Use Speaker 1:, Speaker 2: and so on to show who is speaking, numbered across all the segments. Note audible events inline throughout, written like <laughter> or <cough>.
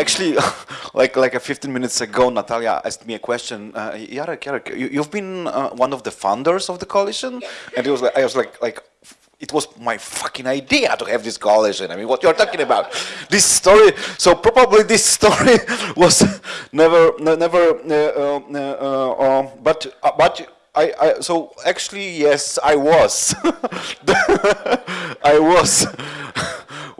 Speaker 1: actually, <laughs> like like a 15 minutes ago, Natalia asked me a question. Uh, Jarek, Jarek, you, have been uh, one of the founders of the coalition, and it was like, I was like like it was my fucking idea to have this coalition. I mean, what you're talking about? This story, so probably this story <laughs> was never, never, uh, uh, uh, uh but, uh, but I, I, so actually, yes, I was. <laughs> I was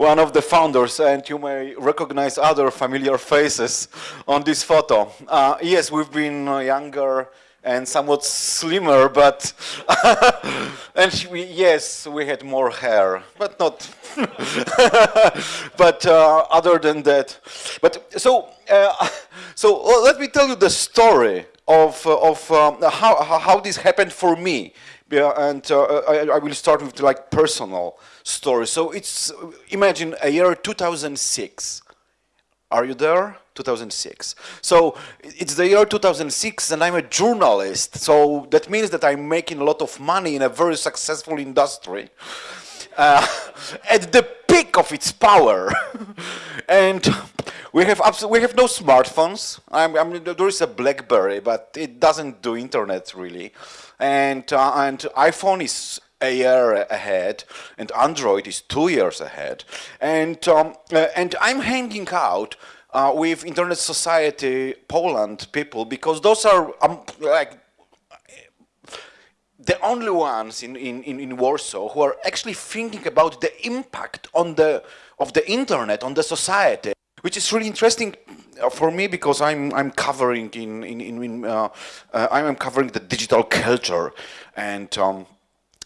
Speaker 1: one of the founders, and you may recognize other familiar faces on this photo. Uh, yes, we've been younger, and somewhat slimmer, but <laughs> and we, yes, we had more hair, but not. <laughs> but uh, other than that, but so uh, so uh, let me tell you the story of uh, of um, how how this happened for me, and uh, I, I, will start with like personal story. So it's imagine a year 2006. Are you there? 2006. So it's the year 2006 and I'm a journalist. So that means that I'm making a lot of money in a very successful industry. Uh, <laughs> at the peak of its power. <laughs> and we have we have no smartphones. I'm, I mean, there is a BlackBerry, but it doesn't do internet really. And, uh, and iPhone is a year ahead, and Android is two years ahead. And, um, uh, and I'm hanging out uh, with Internet Society Poland people because those are um, like the only ones in, in, in Warsaw who are actually thinking about the impact on the of the internet on the society, which is really interesting uh, for me because I'm I'm covering in in, in uh, uh, I'm covering the digital culture and. Um,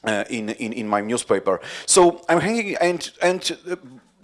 Speaker 1: uh, in, in, in my newspaper. So I'm hanging and, and uh,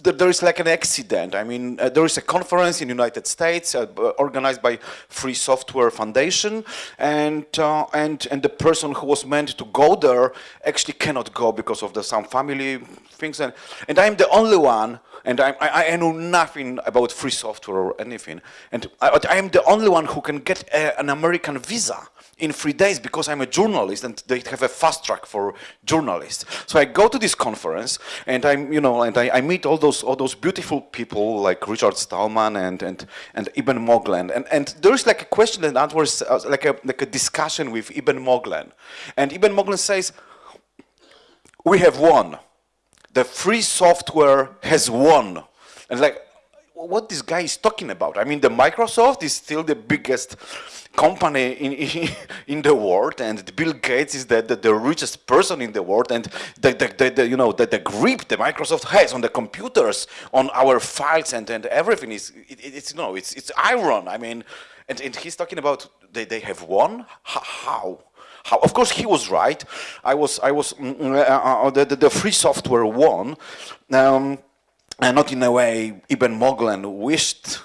Speaker 1: there is like an accident. I mean, uh, there is a conference in United States uh, organized by Free Software Foundation, and uh, and and the person who was meant to go there actually cannot go because of the some family things, and and I'm the only one, and I I, I know nothing about free software or anything, and I, I am the only one who can get a, an American visa in three days because I'm a journalist and they have a fast track for journalists. So I go to this conference and I'm, you know, and I, I meet all those all those beautiful people like Richard Stallman and and and Eben Moglen. And and there is like a question and answer, uh, like a like a discussion with Eben Moglen. And Eben Moglen says, "We have won. The free software has won." And like, what this guy is talking about? I mean, the Microsoft is still the biggest company in, <laughs> in, the world and Bill Gates is the, the, the, richest person in the world and the, the, the, you know the, the grip the Microsoft has on the computers on our files and, and everything is it, it's no, it's it's iron. I mean and, and he's talking about they, they have won? How? How? Of course he was right. I was I was mm, mm, uh, uh, the, the, the free software won. Um, and not in a way Eben Moglen wished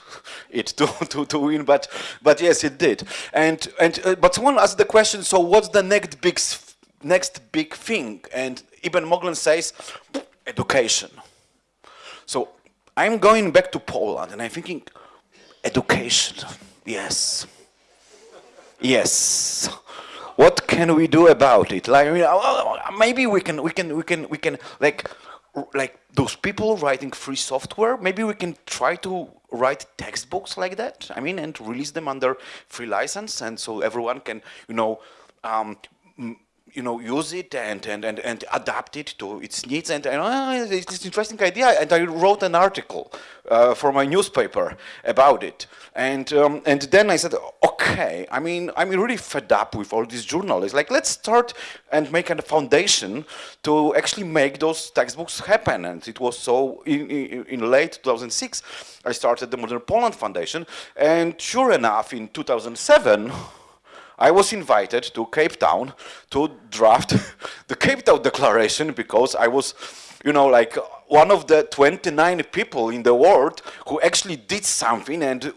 Speaker 1: it to, <laughs> to, to win, but, but yes, it did. And, and, uh, but someone asked the question, so what's the next big, next big thing? And Eben Moglen says, education. So I'm going back to Poland and I'm thinking, education, yes, yes. What can we do about it? Like, maybe we can, we can, we can, we can, like, like those people writing free software, maybe we can try to write textbooks like that, I mean, and release them under free license, and so everyone can, you know, um, you know, use it and, and, and, and adapt it to its needs. And, and uh, it's an interesting idea. And I wrote an article uh, for my newspaper about it. And, um, and then I said, okay, I mean, I'm really fed up with all these journalists. Like, let's start and make a foundation to actually make those textbooks happen. And it was so in, in, in late 2006, I started the Modern Poland Foundation. And sure enough, in 2007, I was invited to Cape Town to draft <laughs> the Cape Town Declaration because I was, you know, like one of the 29 people in the world who actually did something and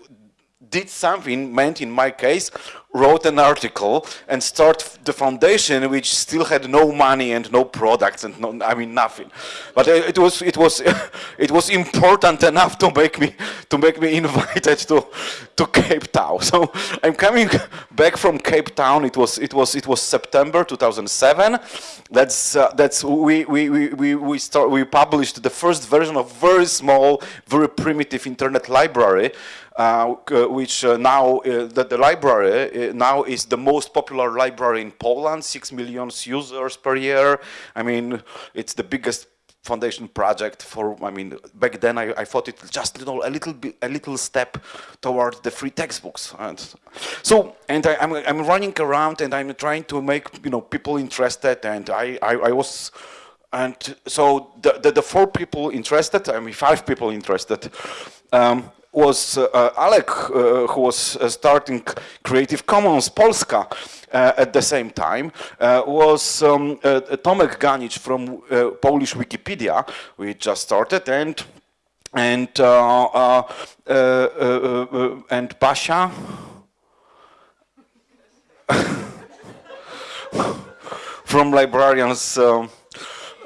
Speaker 1: did something, meant in my case, wrote an article and start the foundation which still had no money and no products and no, I mean nothing. But it was it was <laughs> it was important enough to make me to make me <laughs> invited to to Cape Town. So I'm coming back from Cape Town. It was it was it was September 2007. That's uh, that's we we we we start we published the first version of very small, very primitive internet library uh, which uh, now uh, the, the, library now is the most popular library in Poland, six million users per year. I mean, it's the biggest foundation project for, I mean, back then I, I thought it just, you know, a little bit, a little step toward the free textbooks. And so, and I, am I'm, I'm running around and I'm trying to make, you know, people interested and I, I, I was, and so the, the, the, four people interested, I mean, five people interested, um, was uh, Alek, uh, who was uh, starting Creative Commons Polska at the same time, was um, Tomek Ganicz from Polish Wikipedia, we just started, and and and Basia. <laughs> from librarians um,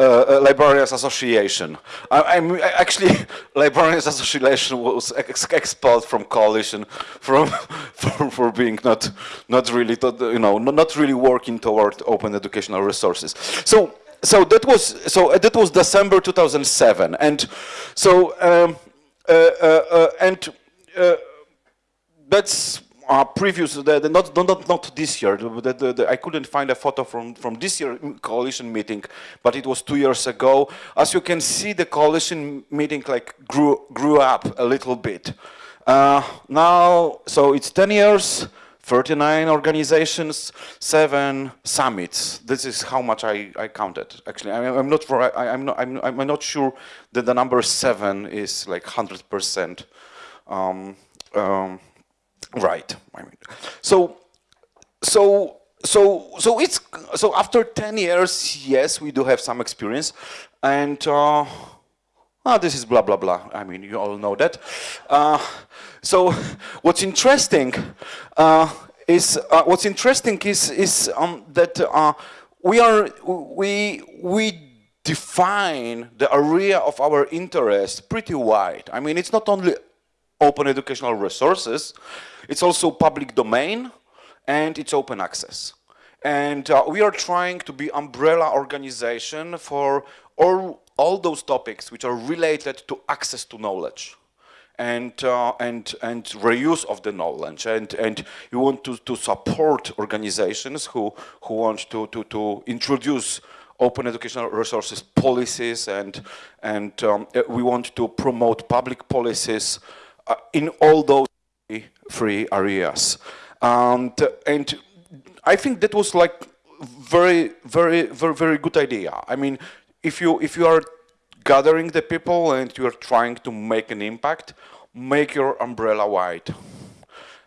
Speaker 1: uh, uh, Librarians Association. I, am actually <laughs> Librarians Association was ex expelled from coalition from <laughs> for, for being not not really you know not really working toward open educational resources. So so that was so uh, that was December 2007, and so um, uh, uh, uh and that's uh, previous, the, the not, not, not this year, the, I couldn't find a photo from, from this year coalition meeting, but it was two years ago. As you can see, the coalition meeting like grew, grew up a little bit. Uh, now, so it's 10 years, 39 organizations, seven summits. This is how much I, I counted. Actually, I, am not I, am not I'm, I'm not sure that the number seven is like 100 percent. Um, um, Right. So, so, so, so it's so after ten years, yes, we do have some experience, and uh, oh, this is blah blah blah. I mean, you all know that. Uh, so, what's interesting uh, is uh, what's interesting is is um, that uh, we are we we define the area of our interest pretty wide. I mean, it's not only open educational resources, it's also public domain and it's open access. And uh, we are trying to be umbrella organization for all, all those topics which are related to access to knowledge and uh, and and reuse of the knowledge and and you want to to support organizations who who want to to to introduce open educational resources policies and and um, we want to promote public policies uh, in all those free areas. And, and I think that was like very, very, very, very good idea. I mean, if you, if you are gathering the people and you are trying to make an impact, make your umbrella wide.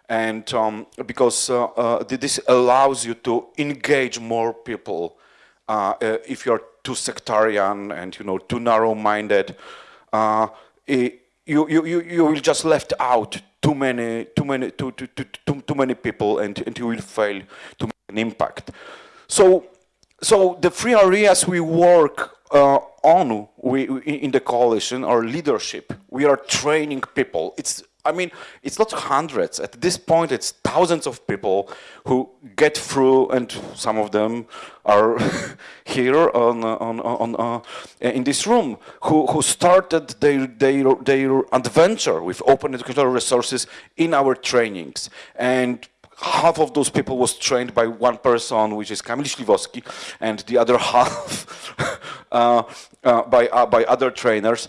Speaker 1: And um, because uh, uh, this allows you to engage more people. Uh, uh if you're too sectarian and you know too narrow-minded, uh, you, you, you, you will just left out too many, too many, too, too, too, too, many people and, and you will fail to make an impact. So, so the three areas we work uh, on we, we, in the coalition are leadership. We are training people. It's I mean, it's not hundreds. At this point, it's thousands of people who get through, and some of them are <laughs> here on, on, on, uh, in this room, who, who started their, their, their adventure with open educational resources in our trainings. And half of those people was trained by one person, which is Kamil Śliwowski, and the other <laughs> half <laughs> uh, uh, by, uh, by other trainers.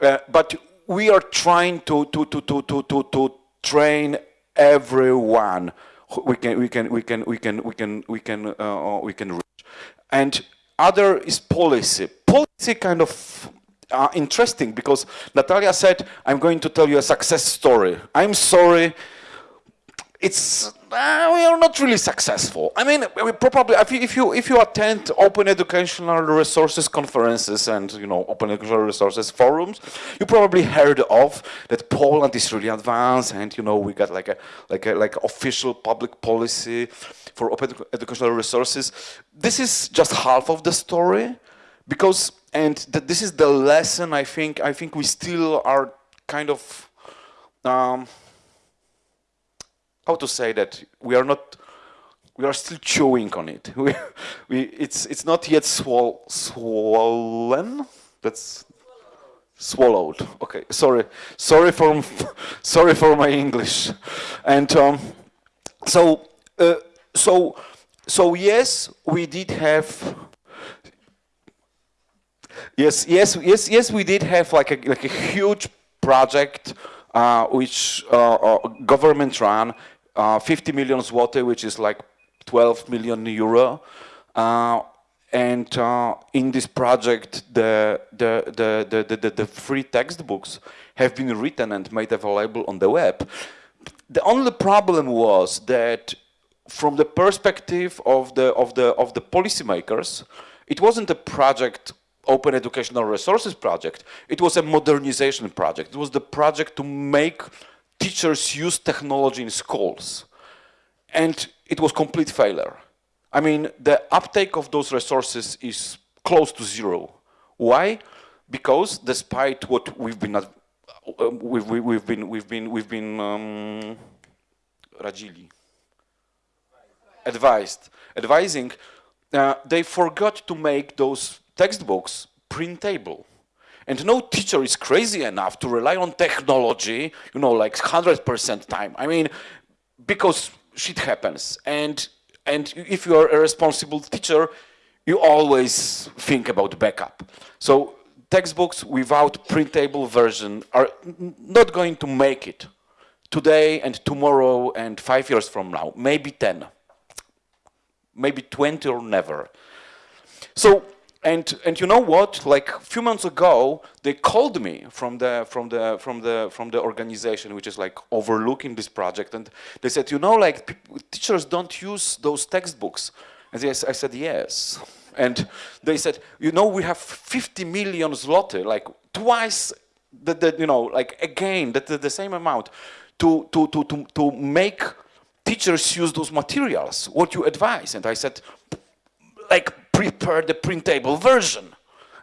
Speaker 1: Uh, but we are trying to, to, to, to, to, to, to train everyone we can, we can, we can, we can, we can, we can, uh, we can reach. And other is policy. Policy kind of uh, interesting because Natalia said, I'm going to tell you a success story. I'm sorry, it's uh, we are not really successful. I mean, we probably if you if you attend open educational resources conferences and you know open educational resources forums, you probably heard of that Poland is really advanced and you know we got like a like a like official public policy for open educational resources. This is just half of the story because and th this is the lesson I think I think we still are kind of um, how to say that we are not we are still chewing on it. <laughs> We, we it's it's not yet swol swollen. That's swallowed. Okay sorry sorry for <laughs> sorry for my english. And um, so uh, so so yes we did have yes yes yes yes we did have like a like a huge project uh, which uh, uh government ran uh, 50 million zloty, which is like 12 million euro. Uh, and uh, in this project, the, the, the, the, the, the free textbooks have been written and made available on the web. The only problem was that from the perspective of the, of the, of the policymakers, it wasn't a project open educational resources project, it was a modernization project. It was the project to make teachers use technology in schools. And it was complete failure. I mean, the uptake of those resources is close to zero. Why? Because despite what we've been, uh, we've, we've been, we've been, we've been um, radzili, advised, advising, uh, they forgot to make those textbooks printable. And no teacher is crazy enough to rely on technology, you know, like 100% time. I mean, because shit happens. And, and if you are a responsible teacher, you always think about backup. So textbooks without printable version are not going to make it today and tomorrow and five years from now, maybe 10, maybe 20 or never. So and and you know what? Like a few months ago, they called me from the from the from the from the organization which is like overlooking this project, and they said, you know, like teachers don't use those textbooks. And yes, I said yes. And they said, you know, we have 50 million zloty, like twice the, the you know, like again, the, the, the same amount to, to, to, to, to make teachers use those materials, what you advise. And I said, like prepare the printable version.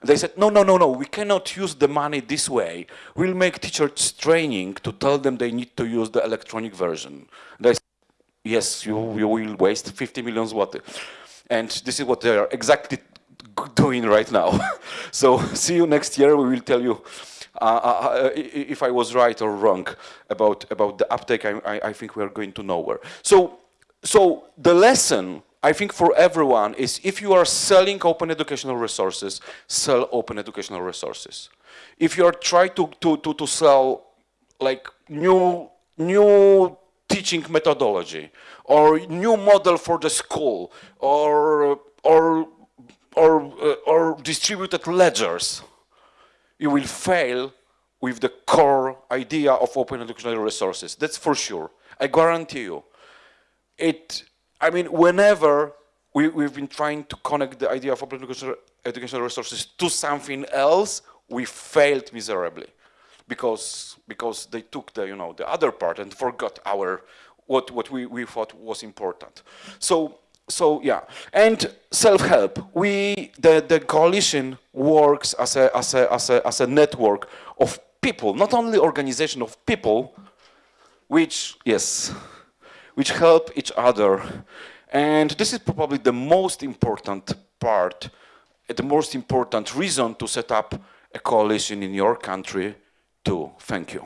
Speaker 1: They said, no, no, no, no, we cannot use the money this way. We'll make teachers training to tell them they need to use the electronic version. They said, yes, you, you will waste 50 million zloty. And this is what they are exactly <laughs> doing right now. <laughs> so <laughs> see you next year, we will tell you uh, uh, uh if I was right or wrong about, about the uptake, I, I, I think we are going to nowhere. So, so the lesson I think for everyone is if you are selling open educational resources, sell open educational resources. If you are trying to, to, to, to sell like new, new teaching methodology or new model for the school or, or, or, uh, or distributed ledgers, you will fail with the core idea of open educational resources. That's for sure. I guarantee you. It I mean, whenever we, we've been trying to connect the idea of open educational, educational resources to something else, we failed miserably because because they took the you know the other part and forgot our what what we, we thought was important. So so yeah, and self-help. We the the coalition works as a as a as a as a network of people, not only organization of people, which yes which help each other. And this is probably the most important part, the most important reason to set up a coalition in your country too. Thank you.